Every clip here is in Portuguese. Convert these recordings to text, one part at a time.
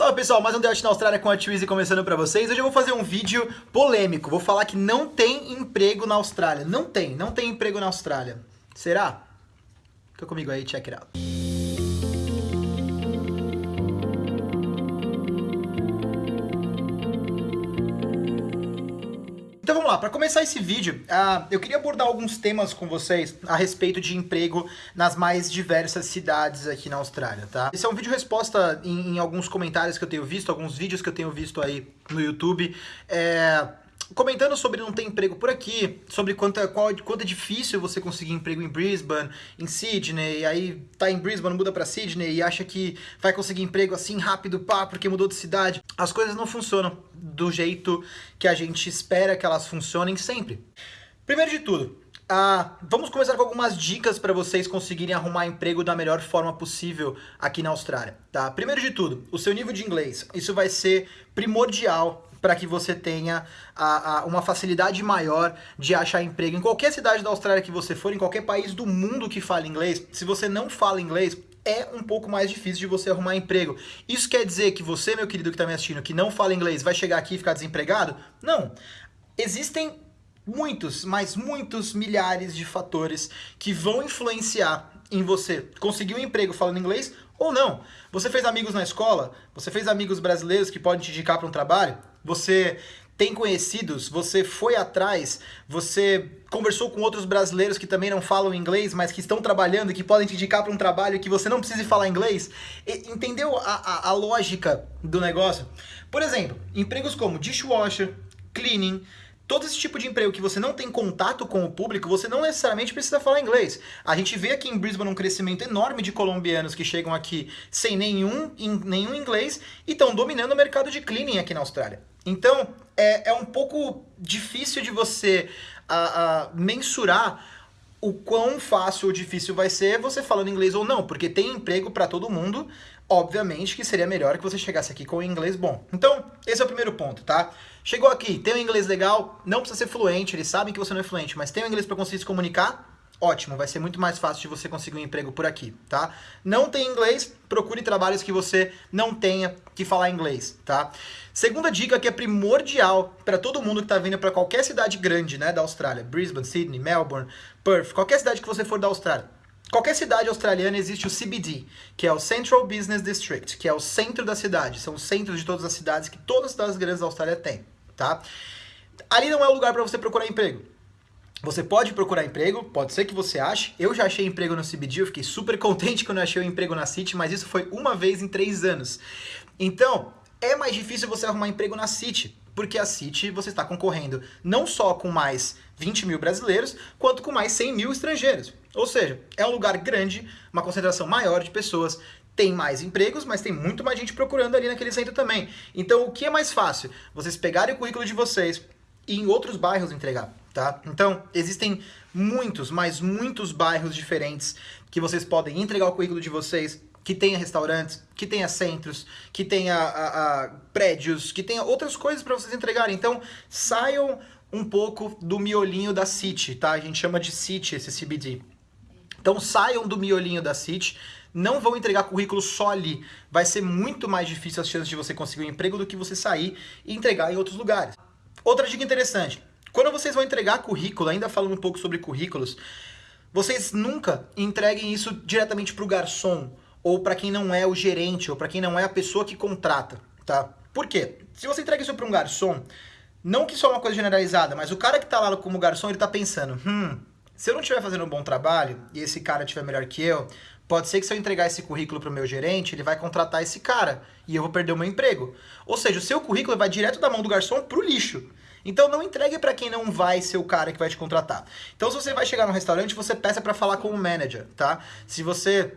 Salve pessoal, mais um Delt na Austrália com a Twizy começando pra vocês. Hoje eu vou fazer um vídeo polêmico, vou falar que não tem emprego na Austrália. Não tem, não tem emprego na Austrália. Será? Fica comigo aí, check it out. Para começar esse vídeo, uh, eu queria abordar alguns temas com vocês a respeito de emprego nas mais diversas cidades aqui na Austrália, tá? Esse é um vídeo resposta em, em alguns comentários que eu tenho visto, alguns vídeos que eu tenho visto aí no YouTube. É, comentando sobre não ter emprego por aqui, sobre quanto, qual, quanto é difícil você conseguir emprego em Brisbane, em Sydney, e aí tá em Brisbane, muda pra Sydney e acha que vai conseguir emprego assim rápido, pá, porque mudou de cidade. As coisas não funcionam do jeito que a gente espera que elas funcionem sempre. Primeiro de tudo, vamos começar com algumas dicas para vocês conseguirem arrumar emprego da melhor forma possível aqui na Austrália, tá? Primeiro de tudo, o seu nível de inglês. Isso vai ser primordial para que você tenha a, a, uma facilidade maior de achar emprego. Em qualquer cidade da Austrália que você for, em qualquer país do mundo que fale inglês, se você não fala inglês, é um pouco mais difícil de você arrumar emprego. Isso quer dizer que você, meu querido que está me assistindo, que não fala inglês, vai chegar aqui e ficar desempregado? Não. Existem muitos, mas muitos milhares de fatores que vão influenciar em você conseguir um emprego falando inglês ou não. Você fez amigos na escola? Você fez amigos brasileiros que podem te indicar para um trabalho? Você tem conhecidos, você foi atrás, você conversou com outros brasileiros que também não falam inglês, mas que estão trabalhando e que podem te indicar para um trabalho que você não precise falar inglês. E, entendeu a, a, a lógica do negócio? Por exemplo, empregos como dishwasher, cleaning, todo esse tipo de emprego que você não tem contato com o público, você não necessariamente precisa falar inglês. A gente vê aqui em Brisbane um crescimento enorme de colombianos que chegam aqui sem nenhum, nenhum inglês e estão dominando o mercado de cleaning aqui na Austrália. Então, é, é um pouco difícil de você a, a mensurar o quão fácil ou difícil vai ser você falando inglês ou não, porque tem emprego para todo mundo, obviamente que seria melhor que você chegasse aqui com o inglês bom. Então, esse é o primeiro ponto, tá? Chegou aqui, tem um inglês legal, não precisa ser fluente, eles sabem que você não é fluente, mas tem um inglês para conseguir se comunicar, ótimo, vai ser muito mais fácil de você conseguir um emprego por aqui, tá? Não tem inglês, procure trabalhos que você não tenha que falar inglês, tá? Segunda dica que é primordial para todo mundo que está vindo para qualquer cidade grande, né, da Austrália, Brisbane, Sydney, Melbourne, Perth, qualquer cidade que você for da Austrália. Qualquer cidade australiana existe o CBD, que é o Central Business District, que é o centro da cidade, são os centros de todas as cidades que todas as cidades grandes da Austrália têm tá? Ali não é o lugar para você procurar emprego. Você pode procurar emprego, pode ser que você ache. Eu já achei emprego no CBD, eu fiquei super contente quando eu achei o um emprego na City, mas isso foi uma vez em três anos. Então, é mais difícil você arrumar emprego na City, porque a City você está concorrendo não só com mais 20 mil brasileiros, quanto com mais 100 mil estrangeiros. Ou seja, é um lugar grande, uma concentração maior de pessoas, tem mais empregos, mas tem muito mais gente procurando ali naquele centro também. Então, o que é mais fácil? Vocês pegarem o currículo de vocês e em outros bairros entregar, tá? Então, existem muitos, mas muitos bairros diferentes que vocês podem entregar o currículo de vocês, que tenha restaurantes, que tenha centros, que tenha a, a, prédios, que tenha outras coisas para vocês entregarem. Então, saiam um pouco do miolinho da City, tá? A gente chama de City esse CBD. Então, saiam do miolinho da City, não vão entregar currículo só ali. Vai ser muito mais difícil as chances de você conseguir um emprego do que você sair e entregar em outros lugares. Outra dica interessante, quando vocês vão entregar currículo, ainda falando um pouco sobre currículos, vocês nunca entreguem isso diretamente para o garçom, ou para quem não é o gerente, ou para quem não é a pessoa que contrata, tá? Por quê? Se você entrega isso para um garçom, não que isso é uma coisa generalizada, mas o cara que está lá como garçom, ele está pensando, hum, se eu não estiver fazendo um bom trabalho, e esse cara estiver melhor que eu, Pode ser que se eu entregar esse currículo para o meu gerente, ele vai contratar esse cara e eu vou perder o meu emprego. Ou seja, o seu currículo vai direto da mão do garçom para o lixo. Então não entregue para quem não vai ser o cara que vai te contratar. Então se você vai chegar no restaurante, você peça para falar com o manager, tá? Se você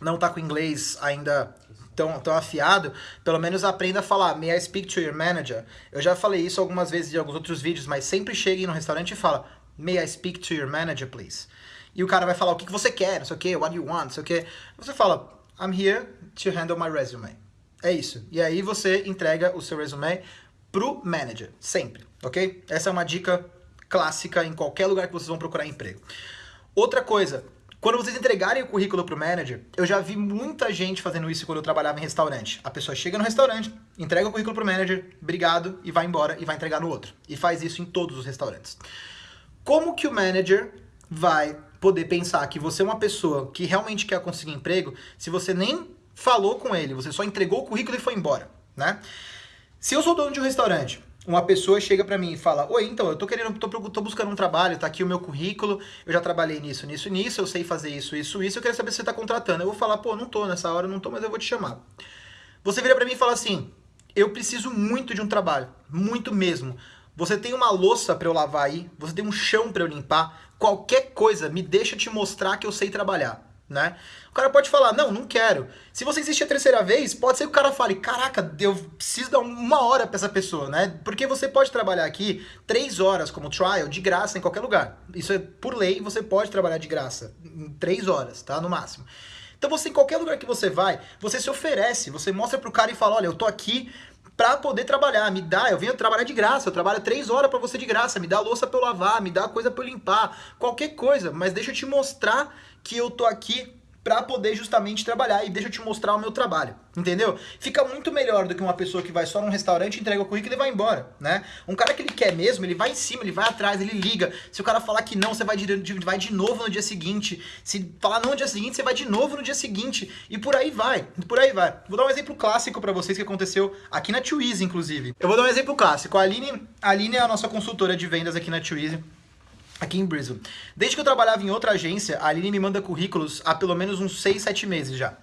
não tá com inglês ainda tão, tão afiado, pelo menos aprenda a falar, may I speak to your manager? Eu já falei isso algumas vezes em alguns outros vídeos, mas sempre chegue no restaurante e fala, may I speak to your manager, please? e o cara vai falar o que, que você quer, não sei o que, what you want, não sei o que. Você fala, I'm here to handle my resume. É isso. E aí você entrega o seu resume pro manager, sempre, ok? Essa é uma dica clássica em qualquer lugar que vocês vão procurar emprego. Outra coisa, Quando vocês entregarem o currículo pro manager, eu já vi muita gente fazendo isso quando eu trabalhava em restaurante. A pessoa chega no restaurante, entrega o currículo pro manager, obrigado, e vai embora e vai entregar no outro. E faz isso em todos os restaurantes. Como que o manager vai poder pensar que você é uma pessoa que realmente quer conseguir emprego se você nem falou com ele, você só entregou o currículo e foi embora, né? Se eu sou dono de um restaurante, uma pessoa chega para mim e fala: Oi, então, eu tô querendo, tô, tô, buscando um trabalho, tá aqui o meu currículo, eu já trabalhei nisso, nisso, nisso, eu sei fazer isso, isso, isso, eu quero saber se você tá contratando. Eu vou falar, pô, não tô nessa hora, não tô, mas eu vou te chamar. Você vira para mim e fala assim: Eu preciso muito de um trabalho, muito mesmo. Você tem uma louça para eu lavar aí, você tem um chão para eu limpar, qualquer coisa me deixa te mostrar que eu sei trabalhar né? O cara pode falar, não, não quero. Se você insistir a terceira vez, pode ser que o cara fale, caraca, eu preciso dar uma hora pra essa pessoa, né? Porque você pode trabalhar aqui três horas como trial de graça em qualquer lugar. Isso é por lei, você pode trabalhar de graça em três horas, tá? No máximo. Então você, em qualquer lugar que você vai, você se oferece, você mostra pro cara e fala, olha, eu tô aqui pra poder trabalhar, me dá, eu venho trabalhar de graça, eu trabalho três horas para você de graça, me dá louça pra eu lavar, me dá coisa pra eu limpar, qualquer coisa, mas deixa eu te mostrar que eu tô aqui para poder justamente trabalhar e deixa eu te mostrar o meu trabalho, entendeu? Fica muito melhor do que uma pessoa que vai só num restaurante, entrega o currículo e vai embora, né? Um cara que ele quer mesmo, ele vai em cima, ele vai atrás, ele liga. Se o cara falar que não, você vai de, vai de novo no dia seguinte. Se falar não no dia seguinte, você vai de novo no dia seguinte. E por aí vai, por aí vai. Vou dar um exemplo clássico para vocês que aconteceu aqui na Twizy, inclusive. Eu vou dar um exemplo clássico. A Aline, a Aline é a nossa consultora de vendas aqui na Twizy aqui em Brisbane. Desde que eu trabalhava em outra agência, a Aline me manda currículos há pelo menos uns 6, 7 meses já.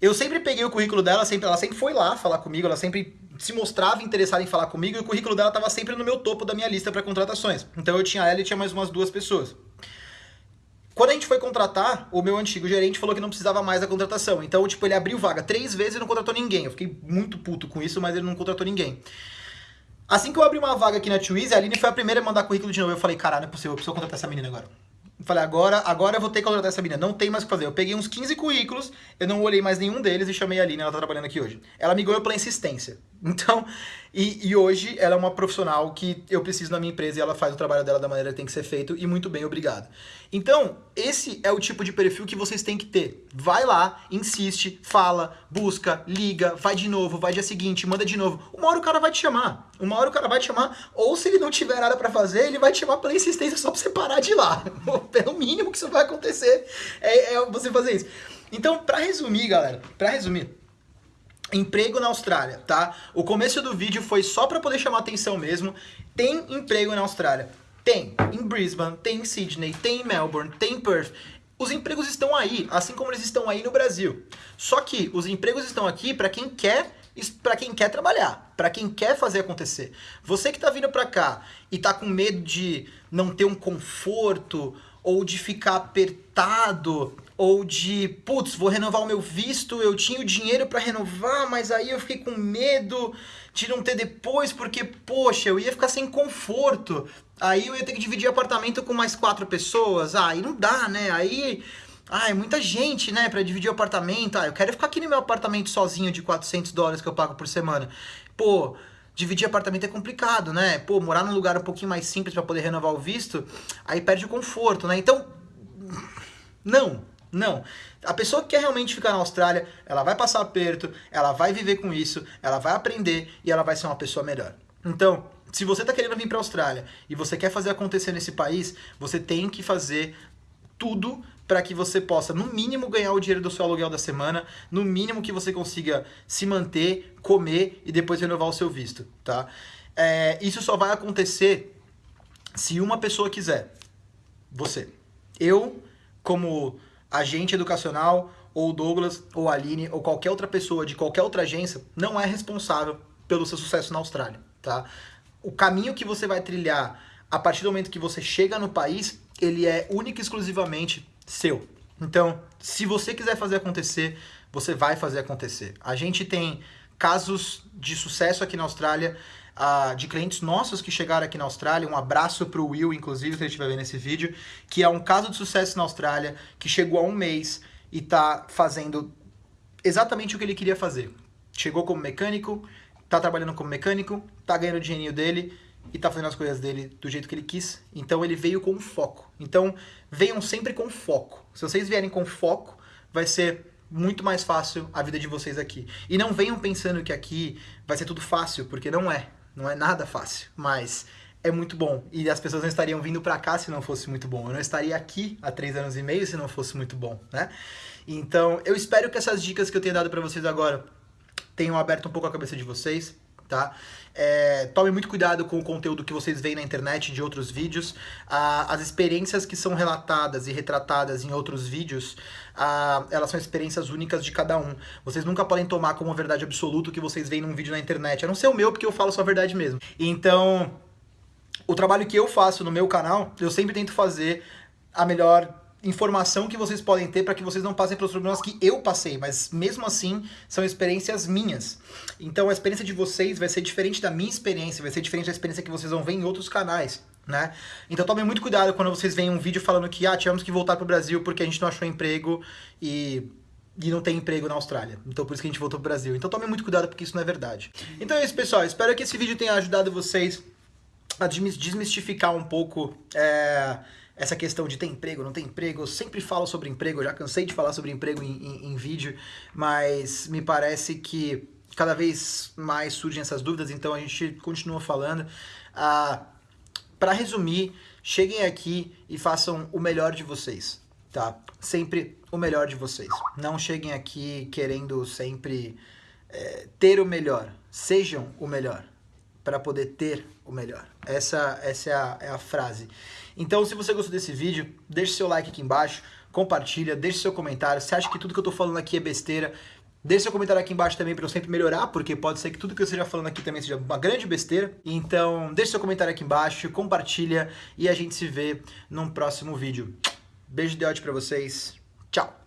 Eu sempre peguei o currículo dela, sempre, ela sempre foi lá falar comigo, ela sempre se mostrava interessada em falar comigo e o currículo dela estava sempre no meu topo da minha lista para contratações. Então eu tinha ela e tinha mais umas duas pessoas. Quando a gente foi contratar, o meu antigo gerente falou que não precisava mais da contratação. Então, tipo, ele abriu vaga três vezes e não contratou ninguém. Eu fiquei muito puto com isso, mas ele não contratou ninguém. Assim que eu abri uma vaga aqui na Twizy, a Aline foi a primeira a mandar currículo de novo. Eu falei, caralho, não é possível, eu preciso contratar essa menina agora. Eu falei, agora, agora eu vou ter que contratar essa menina. Não tem mais o que fazer. Eu peguei uns 15 currículos, eu não olhei mais nenhum deles e chamei a Aline, ela tá trabalhando aqui hoje. Ela me ganhou pela insistência. Então, e, e, hoje ela é uma profissional que eu preciso na minha empresa e ela faz o trabalho dela da maneira que tem que ser feito e muito bem, obrigado. Então, esse é o tipo de perfil que vocês têm que ter. Vai lá, insiste, fala, busca, liga, vai de novo, vai dia seguinte, manda de novo. Uma hora o cara vai te chamar. Uma hora o cara vai te chamar, ou se ele não tiver nada para fazer, ele vai te chamar pela insistência só pra você parar de ir lá. Pelo mínimo que isso vai acontecer é, é você fazer isso. Então, para resumir, galera, para resumir, Emprego na Austrália, tá? O começo do vídeo foi só para poder chamar atenção mesmo. Tem emprego na Austrália. Tem em Brisbane, tem em Sydney, tem em Melbourne, tem em Perth. Os empregos estão aí, assim como eles estão aí no Brasil. Só que os empregos estão aqui para quem quer para quem quer trabalhar, para quem quer fazer acontecer. Você que está vindo para cá e está com medo de não ter um conforto ou de ficar apertado ou de, putz, vou renovar o meu visto, eu tinha o dinheiro para renovar, mas aí eu fiquei com medo de não ter depois, porque, poxa, eu ia ficar sem conforto. Aí eu ia ter que dividir apartamento com mais quatro pessoas. Ah, aí não dá, né? Aí. Ai, muita gente, né, para dividir apartamento. Ah, eu quero ficar aqui no meu apartamento sozinho de 400 dólares que eu pago por semana. Pô, dividir apartamento é complicado, né? Pô, morar num lugar um pouquinho mais simples para poder renovar o visto, aí perde o conforto, né? Então, não, não. A pessoa que quer realmente ficar na Austrália, ela vai passar aperto, ela vai viver com isso, ela vai aprender e ela vai ser uma pessoa melhor. Então, se você está querendo vir para a Austrália e você quer fazer acontecer nesse país, você tem que fazer tudo para que você possa, no mínimo, ganhar o dinheiro do seu aluguel da semana, no mínimo que você consiga se manter, comer e depois renovar o seu visto, tá? É, isso só vai acontecer se uma pessoa quiser. Você. Eu, como agente educacional, ou Douglas, ou Aline, ou qualquer outra pessoa de qualquer outra agência, não é responsável pelo seu sucesso na Austrália, tá? O caminho que você vai trilhar a partir do momento que você chega no país, ele é único e exclusivamente seu. Então, se você quiser fazer acontecer, você vai fazer acontecer. A gente tem casos de sucesso aqui na Austrália, uh, de clientes nossos que chegaram aqui na Austrália. Um abraço para o Will, inclusive, se ele estiver vendo esse vídeo, que é um caso de sucesso na Austrália, que chegou há um mês e está fazendo exatamente o que ele queria fazer. Chegou como mecânico, está trabalhando como mecânico, está ganhando o dinheirinho dele e tá fazendo as coisas dele do jeito que ele quis. Então ele veio com foco. Então venham sempre com foco. Se vocês vierem com foco, vai ser muito mais fácil a vida de vocês aqui. E não venham pensando que aqui vai ser tudo fácil, porque não é. Não é nada fácil. Mas é muito bom. E as pessoas não estariam vindo para cá se não fosse muito bom. Eu não estaria aqui há três anos e meio se não fosse muito bom, né? Então, eu espero que essas dicas que eu tenho dado para vocês agora tenham aberto um pouco a cabeça de vocês, tá? É, tomem muito cuidado com o conteúdo que vocês veem na internet de outros vídeos. Ah, as experiências que são relatadas e retratadas em outros vídeos, ah, elas são experiências únicas de cada um. Vocês nunca podem tomar como verdade absoluta o que vocês veem num vídeo na internet. A não ser o meu, porque eu falo só a verdade mesmo. Então, o trabalho que eu faço no meu canal, eu sempre tento fazer a melhor informação que vocês podem ter para que vocês não passem pelos problemas que eu passei, mas mesmo assim são experiências minhas. Então a experiência de vocês vai ser diferente da minha experiência, vai ser diferente da experiência que vocês vão ver em outros canais, né? Então tomem muito cuidado quando vocês veem um vídeo falando que ah, tivemos que voltar pro Brasil porque a gente não achou emprego e e não tem emprego na Austrália. Então por isso que a gente voltou pro Brasil. Então tomem muito cuidado porque isso não é verdade. Então é isso, pessoal. Espero que esse vídeo tenha ajudado vocês a desmistificar um pouco é, essa questão de ter emprego, não ter emprego. Eu sempre falo sobre emprego, eu já cansei de falar sobre emprego em, em, em vídeo, mas me parece que cada vez mais surgem essas dúvidas, então a gente continua falando. Ah, Para resumir, cheguem aqui e façam o melhor de vocês, tá? Sempre o melhor de vocês. Não cheguem aqui querendo sempre é, ter o melhor. Sejam o melhor para poder ter o melhor. Essa, essa é, a, é a frase. Então, se você gostou desse vídeo, deixe seu like aqui embaixo, compartilha, deixe seu comentário. Se acha que tudo que eu estou falando aqui é besteira, deixe seu comentário aqui embaixo também para eu sempre melhorar, porque pode ser que tudo que eu esteja falando aqui também seja uma grande besteira. Então, deixe seu comentário aqui embaixo, compartilha e a gente se vê num próximo vídeo. Beijo de ódio para vocês. Tchau!